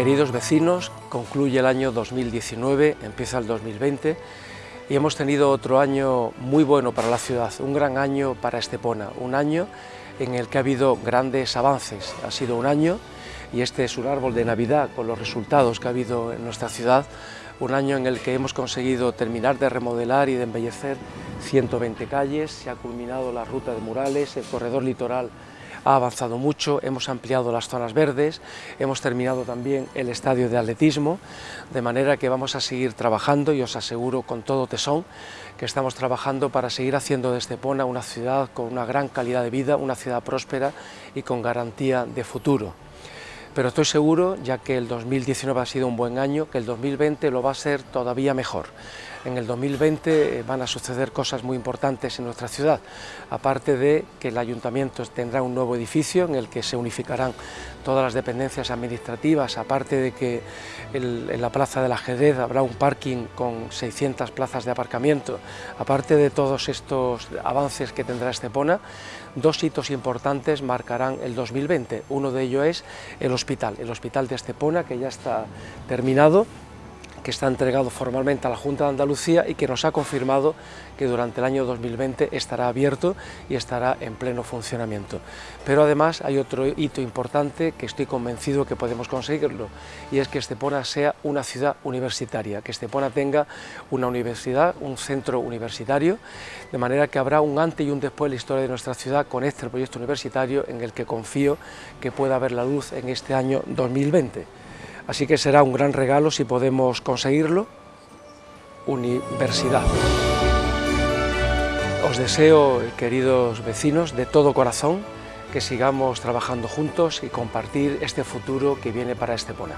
Queridos vecinos, concluye el año 2019, empieza el 2020 y hemos tenido otro año muy bueno para la ciudad, un gran año para Estepona, un año en el que ha habido grandes avances. Ha sido un año, y este es un árbol de Navidad con los resultados que ha habido en nuestra ciudad, un año en el que hemos conseguido terminar de remodelar y de embellecer 120 calles, se ha culminado la ruta de murales, el corredor litoral ha avanzado mucho, hemos ampliado las zonas verdes, hemos terminado también el estadio de atletismo, de manera que vamos a seguir trabajando y os aseguro con todo tesón que estamos trabajando para seguir haciendo de Estepona una ciudad con una gran calidad de vida, una ciudad próspera y con garantía de futuro pero estoy seguro, ya que el 2019 ha sido un buen año, que el 2020 lo va a ser todavía mejor. En el 2020 eh, van a suceder cosas muy importantes en nuestra ciudad, aparte de que el ayuntamiento tendrá un nuevo edificio en el que se unificarán todas las dependencias administrativas, aparte de que en la plaza del ajedrez habrá un parking con 600 plazas de aparcamiento, aparte de todos estos avances que tendrá Estepona, dos hitos importantes marcarán el 2020. Uno de ellos es el hospital, el hospital de Estepona, que ya está terminado, que está entregado formalmente a la Junta de Andalucía y que nos ha confirmado que durante el año 2020 estará abierto y estará en pleno funcionamiento. Pero además hay otro hito importante que estoy convencido que podemos conseguirlo y es que Estepona sea una ciudad universitaria, que Estepona tenga una universidad, un centro universitario, de manera que habrá un antes y un después en la historia de nuestra ciudad con este proyecto universitario en el que confío que pueda ver la luz en este año 2020. Así que será un gran regalo si podemos conseguirlo. Universidad. Os deseo, queridos vecinos, de todo corazón, que sigamos trabajando juntos y compartir este futuro que viene para Estepona.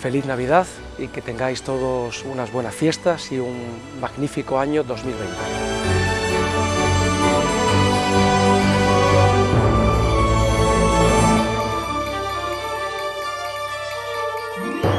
Feliz Navidad y que tengáis todos unas buenas fiestas y un magnífico año 2020. Thank.